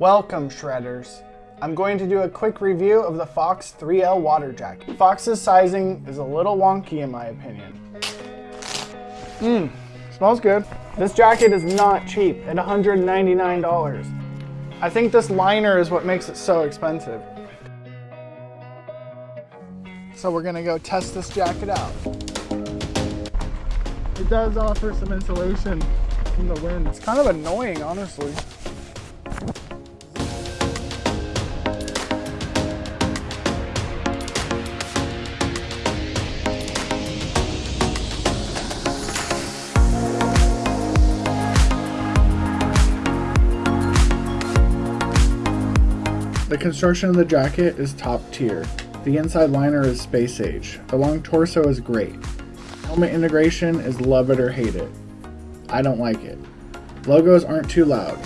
Welcome shredders. I'm going to do a quick review of the Fox 3L water jacket. Fox's sizing is a little wonky in my opinion. Mmm, smells good. This jacket is not cheap at $199. I think this liner is what makes it so expensive. So we're gonna go test this jacket out. It does offer some insulation from the wind. It's kind of annoying, honestly. The construction of the jacket is top tier. The inside liner is space age. The long torso is great. Helmet integration is love it or hate it. I don't like it. Logos aren't too loud.